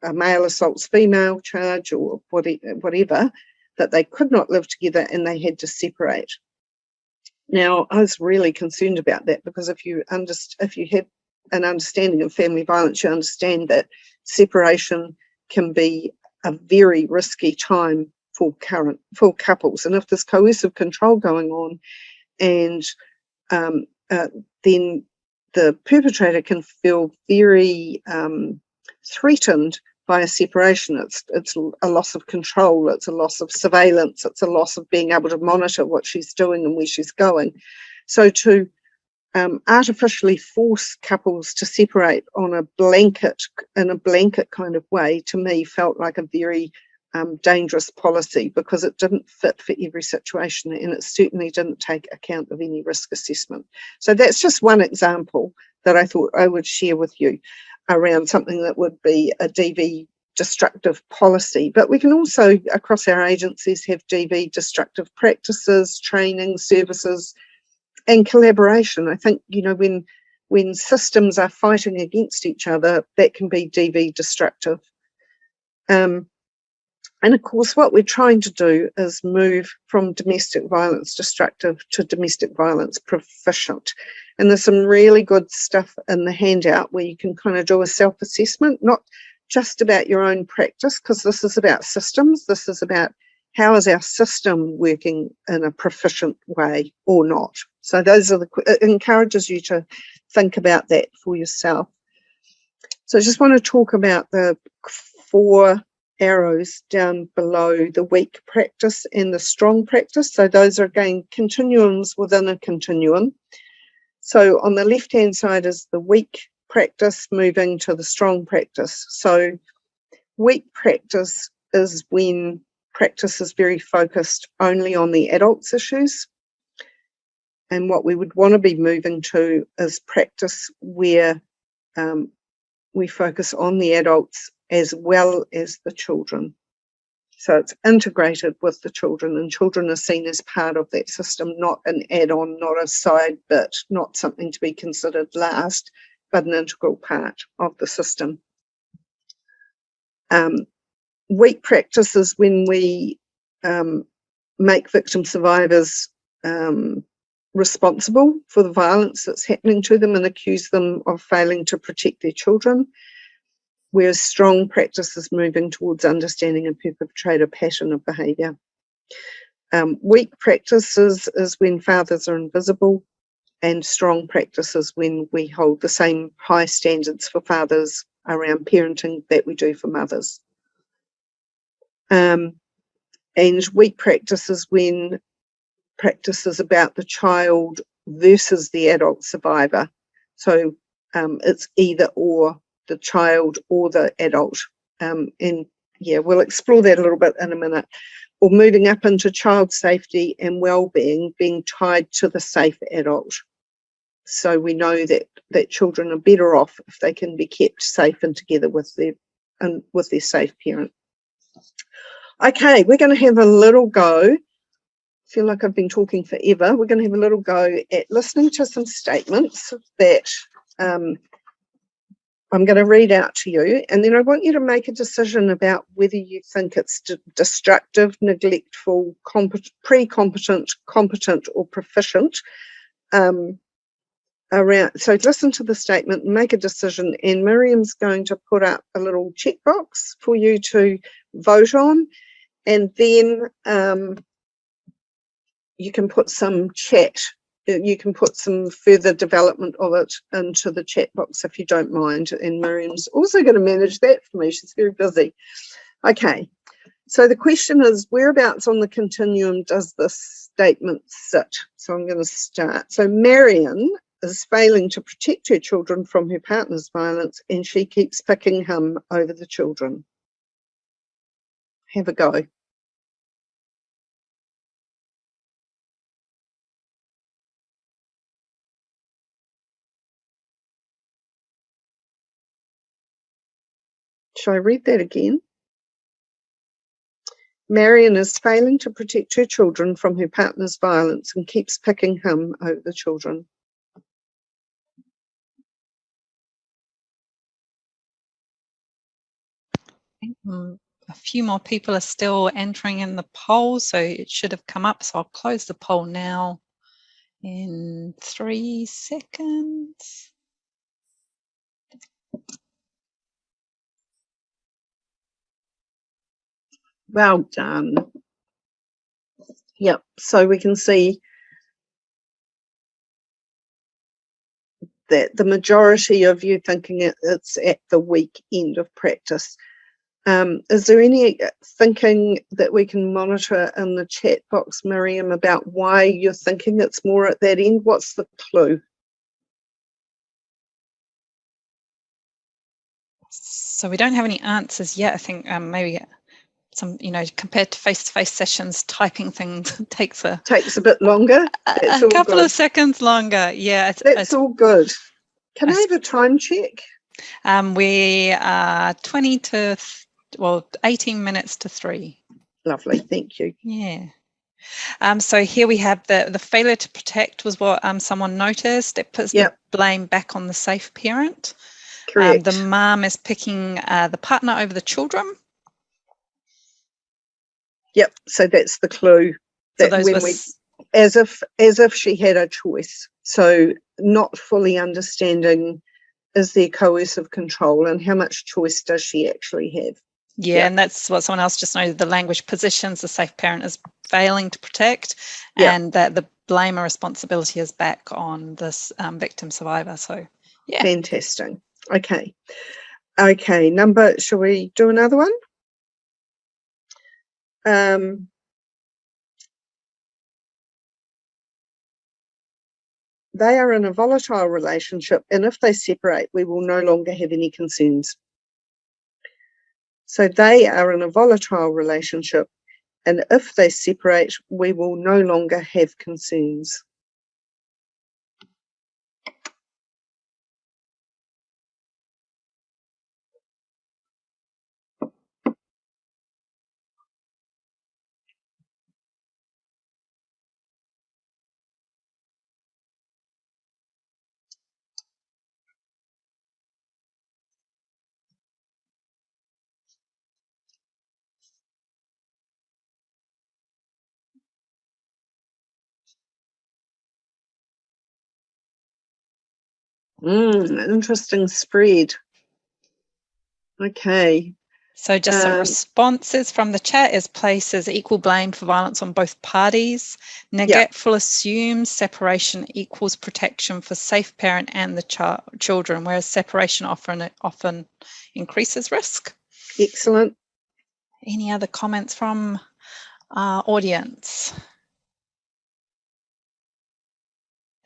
a male assaults female charge or whatever, that they could not live together and they had to separate. Now, I was really concerned about that because if you if you have an understanding of family violence, you understand that separation can be a very risky time for current for couples. And if there's coercive control going on, and um, uh, then the perpetrator can feel very um, threatened by a separation. It's, it's a loss of control, it's a loss of surveillance, it's a loss of being able to monitor what she's doing and where she's going. So to um, artificially force couples to separate on a blanket, in a blanket kind of way, to me felt like a very um, dangerous policy because it didn't fit for every situation and it certainly didn't take account of any risk assessment. So that's just one example that I thought I would share with you around something that would be a DV destructive policy. But we can also, across our agencies, have DV destructive practices, training, services, and collaboration. I think, you know, when when systems are fighting against each other, that can be DV destructive. Um, and of course, what we're trying to do is move from domestic violence destructive to domestic violence proficient. And there's some really good stuff in the handout where you can kind of do a self-assessment, not just about your own practice, because this is about systems. This is about how is our system working in a proficient way or not. So those are the, it encourages you to think about that for yourself. So I just want to talk about the four arrows down below the weak practice and the strong practice. So those are again continuums within a continuum. So on the left hand side is the weak practice moving to the strong practice. So weak practice is when practice is very focused only on the adults issues. And what we would want to be moving to is practice where um, we focus on the adults as well as the children. So it's integrated with the children and children are seen as part of that system, not an add-on, not a side bit, not something to be considered last, but an integral part of the system. Um, weak practices when we um, make victim survivors um, responsible for the violence that's happening to them and accuse them of failing to protect their children. whereas strong practice is moving towards understanding a perpetrator pattern of behaviour. Um, weak practices is when fathers are invisible and strong practices when we hold the same high standards for fathers around parenting that we do for mothers. Um, and weak practices when practices about the child versus the adult survivor. So um, it's either or the child or the adult. Um, and yeah, we'll explore that a little bit in a minute. Or moving up into child safety and well-being being tied to the safe adult. So we know that that children are better off if they can be kept safe and together with their and with their safe parent. Okay, we're going to have a little go. I feel like I've been talking forever. We're going to have a little go at listening to some statements that um, I'm going to read out to you, and then I want you to make a decision about whether you think it's destructive, neglectful, pre-competent, competent, or proficient. Um, around so listen to the statement make a decision and Miriam's going to put up a little checkbox for you to vote on and then um, you can put some chat uh, you can put some further development of it into the chat box if you don't mind and Miriam's also going to manage that for me she's very busy okay so the question is whereabouts on the continuum does this statement sit so I'm going to start so Marion is failing to protect her children from her partner's violence and she keeps picking him over the children. Have a go. Shall I read that again? Marion is failing to protect her children from her partner's violence and keeps picking him over the children. Mm, a few more people are still entering in the poll, so it should have come up. So I'll close the poll now in three seconds. Well done. Yep, so we can see that the majority of you thinking it, it's at the weak end of practice. Um, is there any uh, thinking that we can monitor in the chat box, Miriam, about why you're thinking it's more at that end? What's the clue? So we don't have any answers yet. I think um, maybe some, you know, compared to face-to-face -face sessions, typing things takes a takes a bit longer. A, a couple good. of seconds longer. Yeah, it's, that's it's, all good. Can I, I have a time check? Um, we are 20 to well, 18 minutes to three. Lovely, thank you. Yeah. Um, so here we have the, the failure to protect was what um, someone noticed. It puts yep. the blame back on the safe parent. Correct. Um, the mom is picking uh, the partner over the children. Yep, so that's the clue. That so when we, as if as if she had a choice. So not fully understanding is there coercive control and how much choice does she actually have? Yeah, yeah, and that's what someone else just noted. The language positions the safe parent as failing to protect, yeah. and that the blame or responsibility is back on this um, victim survivor. So, yeah. Fantastic. Okay. Okay, number, shall we do another one? Um, they are in a volatile relationship, and if they separate, we will no longer have any concerns. So they are in a volatile relationship. And if they separate, we will no longer have concerns. Mm, interesting spread. Okay. So just some Um, responses from the chat is places equal blame for violence on both parties. Neglectful assumes separation equals protection for safe parent and the child children, whereas separation often often increases risk. Excellent. Any other comments from our audience?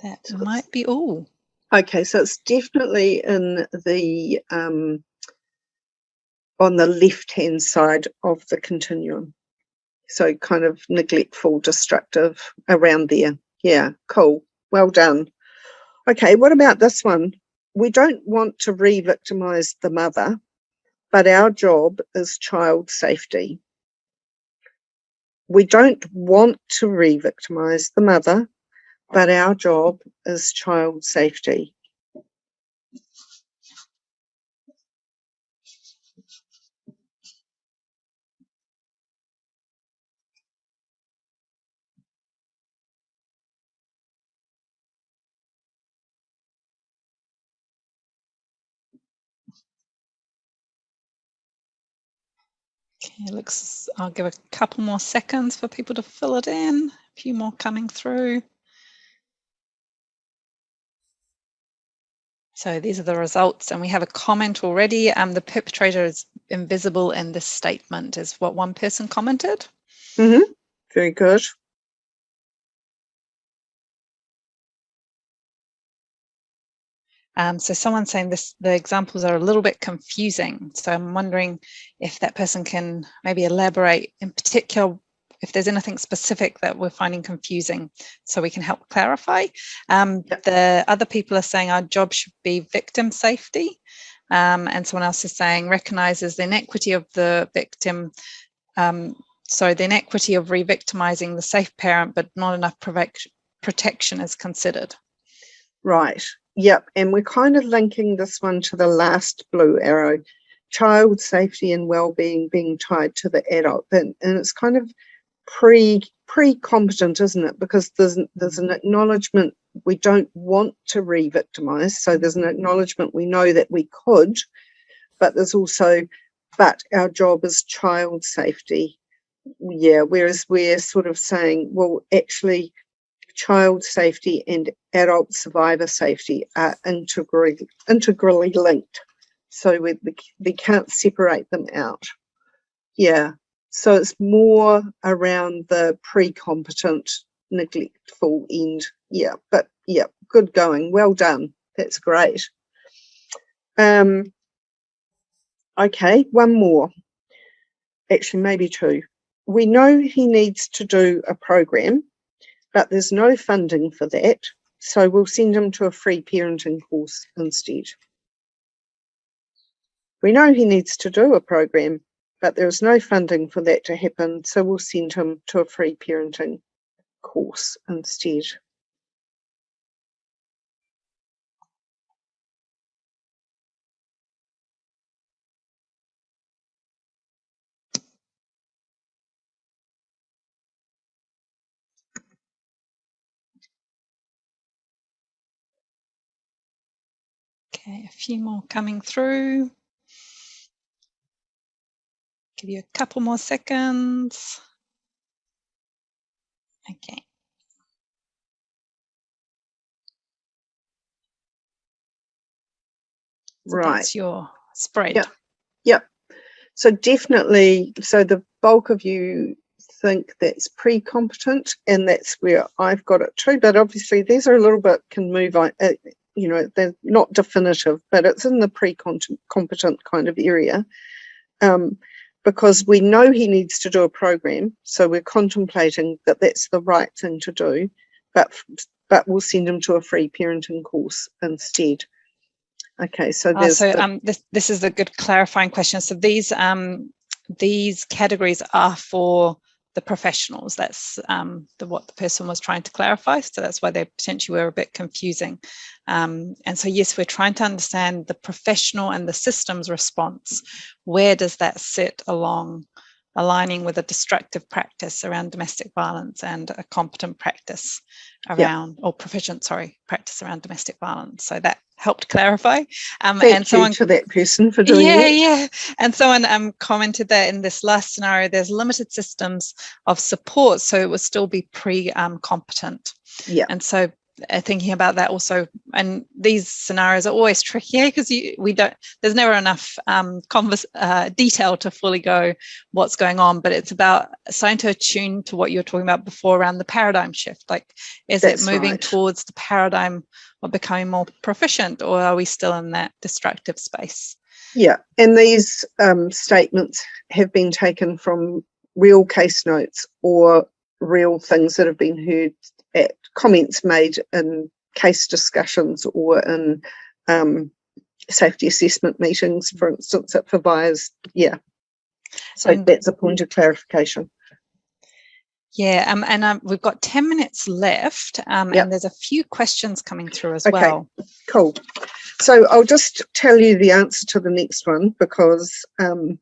That might be all. Okay, so it's definitely in the um, on the left hand side of the continuum. So kind of neglectful, destructive around there. Yeah, cool. Well done. Okay, what about this one? We don't want to re-victimize the mother, but our job is child safety. We don't want to re-victimize the mother, but our job is child safety. Okay, looks, I'll give a couple more seconds for people to fill it in. A few more coming through. So these are the results and we have a comment already. Um, the perpetrator is invisible in this statement is what one person commented. hmm Very good. Um, so someone's saying this, the examples are a little bit confusing. So I'm wondering if that person can maybe elaborate in particular if there's anything specific that we're finding confusing so we can help clarify. Um, Yep. The other people are saying our job should be victim safety. Um, and someone else is saying recognizes the inequity of the victim. Um, so the inequity of re-victimizing the safe parent, but not enough protection is considered. Right. Yep. And we're kind of linking this one to the last blue arrow, child safety and well-being being tied to the adult. And, and it's kind of pre pre-competent, isn't it? Because there's there's an acknowledgement we don't want to re-victimize. So there's an acknowledgement we know that we could, but there's also, but our job is child safety. Yeah. Whereas we're sort of saying, well, actually, child safety and adult survivor safety are integrally, integrally linked. So we, we, we can't separate them out. Yeah. So it's more around the pre-competent, neglectful end. Yeah. But yeah, good going. Well done. That's great. Um, okay, one more. Actually, maybe two. We know he needs to do a program but there's no funding for that. So we'll send him to a free parenting course instead. We know he needs to do a program, but there's no funding for that to happen. So we'll send him to a free parenting course instead. Okay, a few more coming through. Give you a couple more seconds. Okay. So Right. That's your spread. Yep. Yep. So definitely, so the bulk of you think that's pre-competent and that's where I've got it too. But obviously these are a little bit can move on, uh, you know, they're not definitive, but it's in the pre-competent kind of area. Um, because we know he needs to do a program, so we're contemplating that that's the right thing to do, but but we'll send him to a free parenting course instead. Okay, so Uh, there's so the- um, this, this is a good clarifying question. So these um, these categories are for the professionals. That's um, the, what the person was trying to clarify. So that's why they potentially were a bit confusing. Um, and so yes, we're trying to understand the professional and the systems response. Where does that sit along aligning with a destructive practice around domestic violence and a competent practice around yeah. or proficient sorry practice around domestic violence so that helped clarify um Thank and someone to that person for doing yeah that. yeah. And someone um commented that in this last scenario there's limited systems of support so it would still be pre um, competent. Yeah. And so thinking about that also. And these scenarios are always tricky because we don't there's never enough um converse uh, detail to fully go what's going on but it's about starting to attune to what you were talking about before around the paradigm shift. Like is That's it moving right. towards the paradigm of becoming more proficient or are we still in that destructive space? Yeah and these um, statements have been taken from real case notes or real things that have been heard at comments made in case discussions or in um, safety assessment meetings, for instance, at Fawaia's. Yeah. So and that's a point of clarification. Yeah, um, and um, we've got 10 minutes left um, yep. and there's a few questions coming through as okay. well. Cool. So I'll just tell you the answer to the next one because um,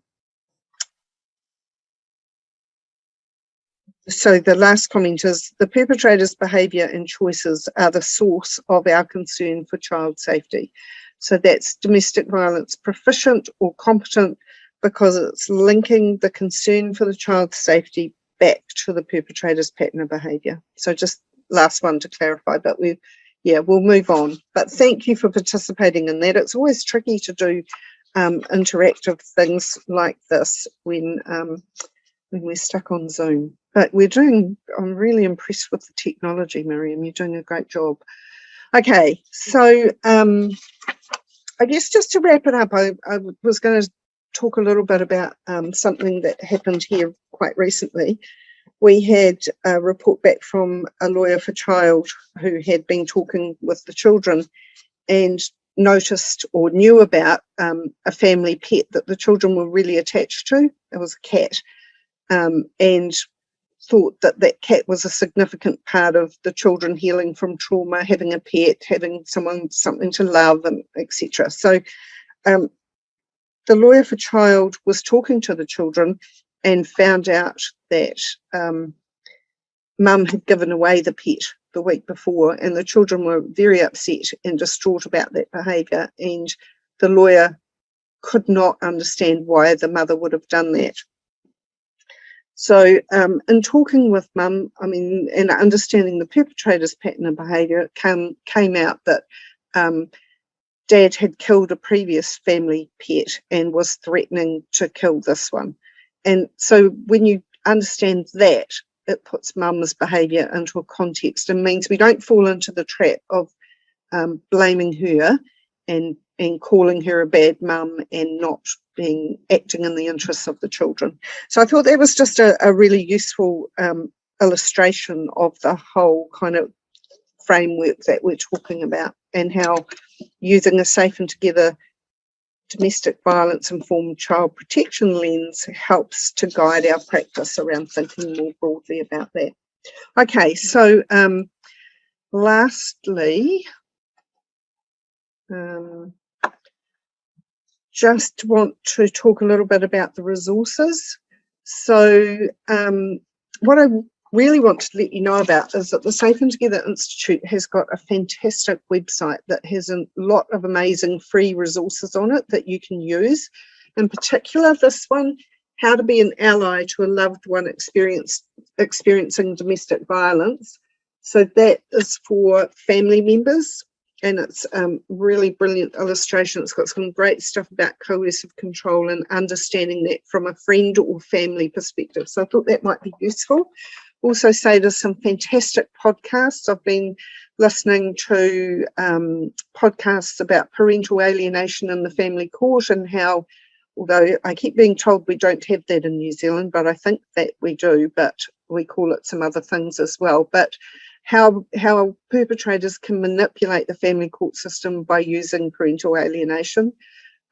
so the last comment is the perpetrator's behaviour and choices are the source of our concern for child safety. So that's domestic violence proficient or competent because it's linking the concern for the child's safety back to the perpetrator's pattern of behaviour. So just last one to clarify, but we, yeah, we'll move on. But thank you for participating in that. It's always tricky to do um, interactive things like this when um, when we're stuck on Zoom. But we're doing, I'm really impressed with the technology, Miriam. You're doing a great job. Okay, so um, I guess just to wrap it up, I, I was going to talk a little bit about um, something that happened here quite recently. We had a report back from a lawyer for child who had been talking with the children and noticed or knew about um, a family pet that the children were really attached to. It was a cat. Um, and thought that that cat was a significant part of the children healing from trauma, having a pet, having someone, something to love and etc. So um, the lawyer for child was talking to the children and found out that um, mum had given away the pet the week before and the children were very upset and distraught about that behaviour and the lawyer could not understand why the mother would have done that. So um, in talking with mum, I mean, and understanding the perpetrator's pattern of behaviour, it came, came out that um, dad had killed a previous family pet and was threatening to kill this one. And so when you understand that, it puts mum's behaviour into a context and means we don't fall into the trap of um, blaming her and and calling her a bad mum and not being acting in the interests of the children. So I thought that was just a, a really useful um, illustration of the whole kind of framework that we're talking about and how using a safe and together domestic violence informed child protection lens helps to guide our practice around thinking more broadly about that. Okay, so um, lastly, um, just want to talk a little bit about the resources. So um, what I really want to let you know about is that the Safe and Together Institute has got a fantastic website that has a lot of amazing free resources on it that you can use. In particular, this one, how to be an ally to a loved one experiencing domestic violence. So that is for family members and it's um, really brilliant illustration. It's got some great stuff about coercive control and understanding that from a friend or family perspective. So I thought that might be useful. Also say there's some fantastic podcasts. I've been listening to um, podcasts about parental alienation in the family court and how, although I keep being told we don't have that in New Zealand, but I think that we do, but we call it some other things as well. But how how perpetrators can manipulate the family court system by using parental alienation.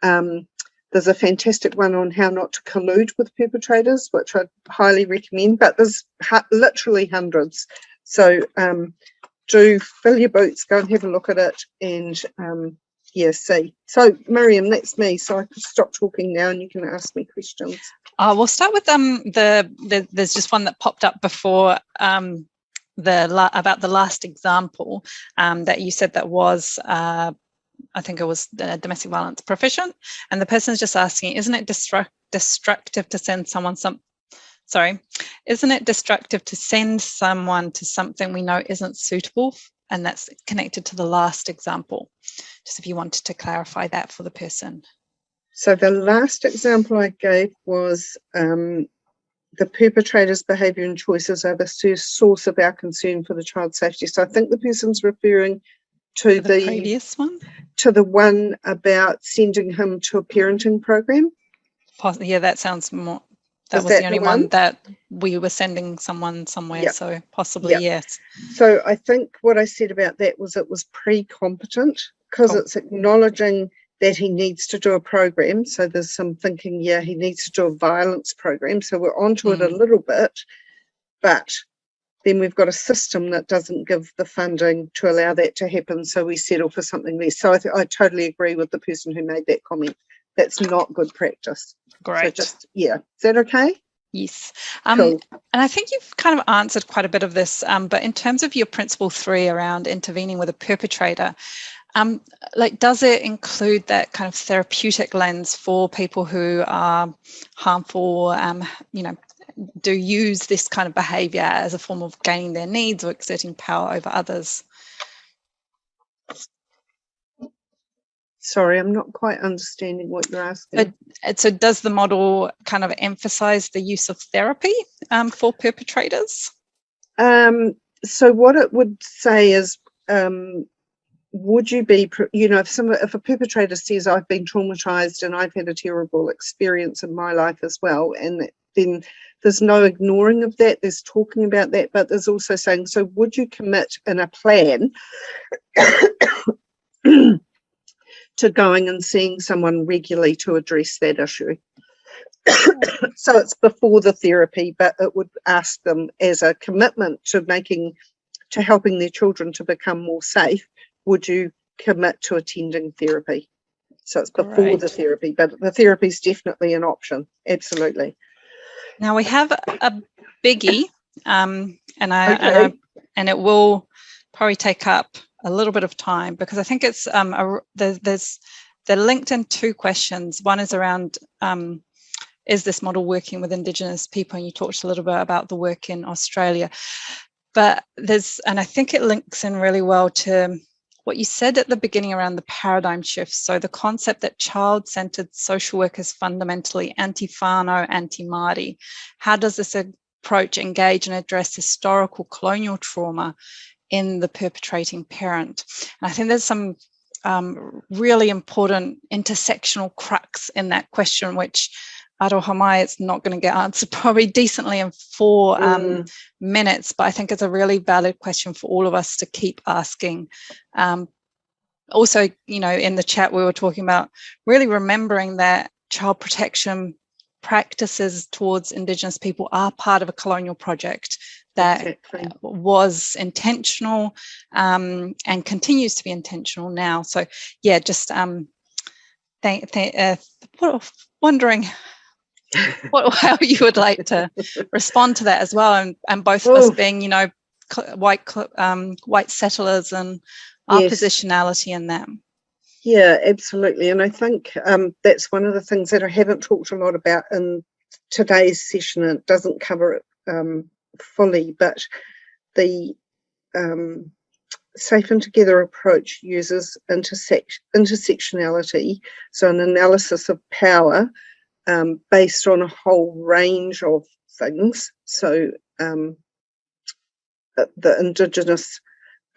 Um, there's a fantastic one on how not to collude with perpetrators, which I highly recommend, but there's literally hundreds. So um, do fill your boots, go and have a look at it and um, yeah, see. So Miriam, that's me. So I can stop talking now and you can ask me questions. Uh, we'll start with um the, the there's just one that popped up before um the about the last example um, that you said that was uh, I think it was the domestic violence proficient and the person is just asking isn't it destruct destructive to send someone some sorry isn't it destructive to send someone to something we know isn't suitable and that's connected to the last example? Just if you wanted to clarify that for the person. So the last example I gave was um, the perpetrator's behaviour and choices are the source of our concern for the child's safety. So I think the person's referring to the, the, previous one, to the one about sending him to a parenting program. Yeah, that sounds more. That was, was that the only the one? one? that we were sending someone somewhere. Yep. So possibly yep. yes. So I think what I said about that was it was pre-competent because oh. it's acknowledging that he needs to do a program. So there's some thinking, yeah, he needs to do a violence program. So we're onto mm. it a mm. little bit, but then we've got a system that doesn't give the funding to allow that to happen. So we settle for something less. So I, I totally agree with the person who made that comment. That's not good practice. Great. So just, yeah. Is that okay? Yes. Um, cool. And I think you've kind of answered quite a bit of this, um, but in terms of your principle three around intervening with a perpetrator, um, like, does it include that kind of therapeutic lens for people who are harmful, um, you know, do use this kind of behaviour as a form of gaining their needs or exerting power over others? Sorry, I'm not quite understanding what you're asking. so does the model kind of emphasise the use of therapy um, for perpetrators? Um, so what it would say is um, would you be, you know, if some if a perpetrator says I've been traumatized and I've had a terrible experience in my life as well, and then there's no ignoring of that. There's talking about that, but there's also saying, so would you commit in a plan to going and seeing someone regularly to address that issue? so it's before the therapy, but it would ask them as a commitment to making to helping their children to become more safe would you commit to attending therapy? So it's before right. the therapy, but the therapy is definitely an option. Absolutely. Now we have a biggie, um, and I, okay. and I, and it will probably take up a little bit of time because I think it's um, a, there's, there's they're linked in two questions. One is around um, is this model working with Indigenous people? And you talked a little bit about the work in Australia, but there's and I think it links in really well to what you said at the beginning around the paradigm shift. So the concept that child-centered social work is fundamentally anti-whānau, anti-Māori. How does this approach engage and address historical colonial trauma in the perpetrating parent? And I think there's some um, really important intersectional crux in that question, which Aroha it's not going to get answered probably decently in four um, mm. minutes, but I think it's a really valid question for all of us to keep asking. Um, also, you know, in the chat, we were talking about really remembering that child protection practices towards Indigenous people are part of a colonial project that exactly. was intentional um, and continues to be intentional now. So yeah, just um, th th uh, wondering what, how you would like to respond to that as well and, and both of us being you know white um, white settlers and our yes. positionality in them yeah absolutely and i think um, that's one of the things that i haven't talked a lot about in today's session and it doesn't cover it um, fully but the um, safe and together approach uses intersect intersectionality so an analysis of power um, based on a whole range of things. So um, the, Indigenous,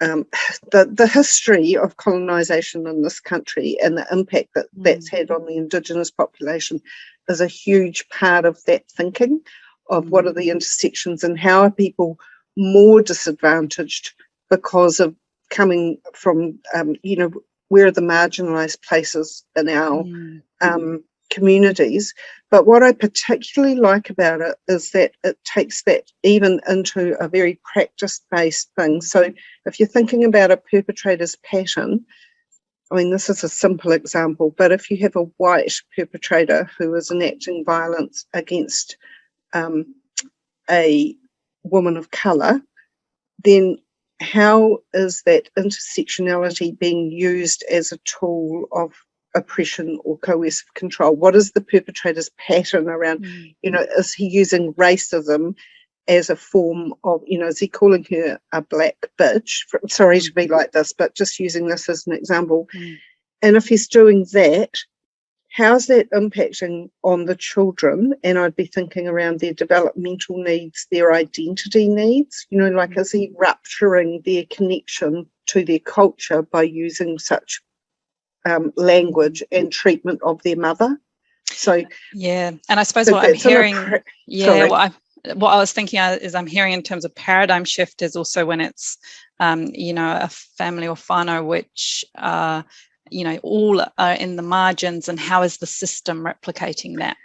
um, the, the history of colonisation in this country and the impact that mm. that's had on the Indigenous population is a huge part of that thinking of what are the mm. intersections and how are people more disadvantaged because of coming from, um, you know, where are the marginalised places in our mm. Communities. But what I particularly like about it is that it takes that even into a very practice based thing. So if you're thinking about a perpetrator's pattern, I mean, this is a simple example, but if you have a white perpetrator who is enacting violence against um, a woman of colour, then how is that intersectionality being used as a tool of oppression or coercive control? What is the perpetrator's pattern around, mm. you know, is he using racism as a form of, you know, is he calling her a black bitch? Sorry to be mm. like this, but just using this as an example. Mm. And if he's doing that, how's that impacting on the children? And I'd be thinking around their developmental needs, their identity needs, you know, like is he rupturing their connection to their culture by using such um, language and treatment of their mother? So yeah, and I suppose what I'm hearing, yeah, what I what I was thinking is I'm hearing in terms of paradigm shift is also when it's um, you know a family or whānau which uh, you know, all are in the margins and how is the system replicating that?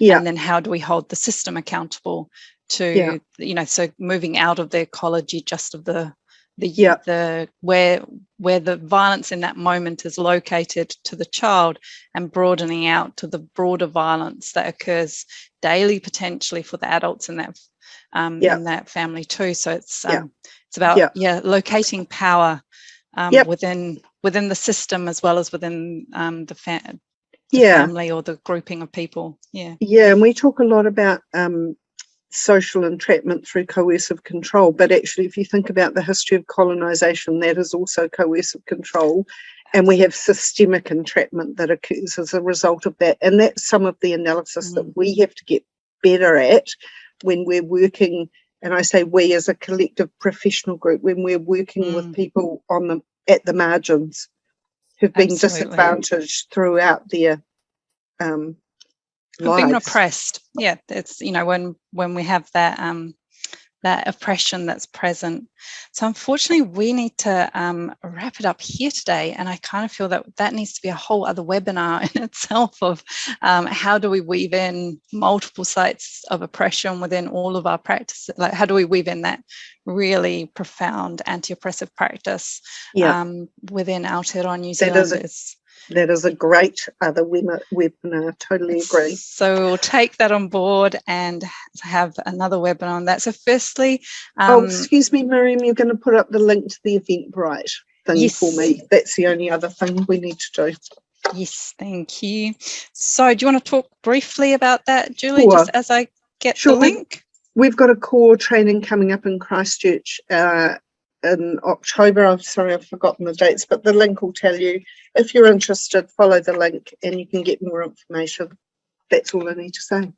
Yeah. And then how do we hold the system accountable to, yeah. you know, so moving out of the ecology just of the, the, yeah. the, where, where the violence in that moment is located to the child and broadening out to the broader violence that occurs daily potentially for the adults in that, um, yeah. in that family too. So it's, um, yeah. it's about, yeah, yeah locating power um, yep. within within the system as well as within um, the, fa the yeah. family or the grouping of people. Yeah. Yeah, and we talk a lot about um, social entrapment through coercive control, but actually if you think about the history of colonization, that is also coercive control. And we have systemic entrapment that occurs as a result of that. And that's some of the analysis mm. that we have to get better at when we're working and I say we as a collective professional group, when we're working mm. with people on the at the margins who've been Absolutely. disadvantaged throughout their um, lives. Being oppressed, yeah, it's you know when when we have that um, that oppression that's present. So unfortunately, we need to um, wrap it up here today. And I kind of feel that that needs to be a whole other webinar in itself of um, how do we weave in multiple sites of oppression within all of our practices? Like how do we weave in that really profound anti-oppressive practice yeah. um, within Aotearoa New Zealand? That is a great other webinar, totally agree. So we'll take that on board and have another webinar on that. So firstly... Oh, um, oh, excuse me, Miriam, you're going to put up the link to the Eventbrite thing yes. for me. That's the only other thing we need to do. Yes, thank you. So do you want to talk briefly about that, Julie, sure. just as I get sure. the link? We've got a core training coming up in Christchurch uh, in October. I'm sorry, I've forgotten the dates, but the link will tell you. If you're interested, follow the link and you can get more information. That's all I need to say.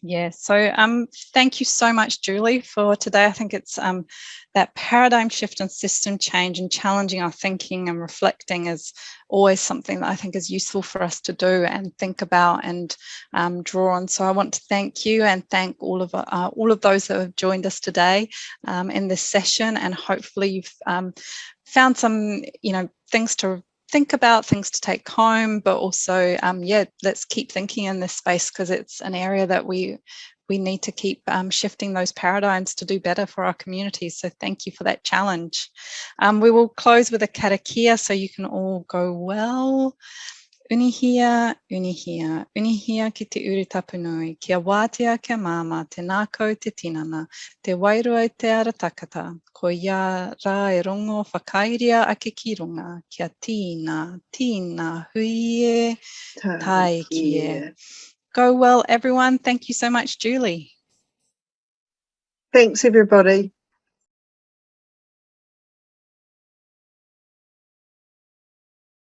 Yeah, so um, thank you so much, Julie, for today. I think it's um, that paradigm shift and system change and challenging our thinking and reflecting is always something that I think is useful for us to do and think about and um, draw on. So I want to thank you and thank all of uh, all of those that have joined us today um, in this session and hopefully you've um, found some, you know, things to think about things to take home, but also, um, yeah, let's keep thinking in this space because it's an area that we we need to keep um, shifting those paradigms to do better for our communities. So thank you for that challenge. Um, we will close with a karakia so you can all go well. Unuhia, unuhia, unuhia ki te uri tapunui, kia wātea kia māma, te nākau te tinana, te wairua i te ara takata, ko ia rā e rongo whakairia ake ki runga, kia tīna, tīna, hui e, tai ki e. Go well, everyone. Thank you so much, Julie. Thanks, everybody.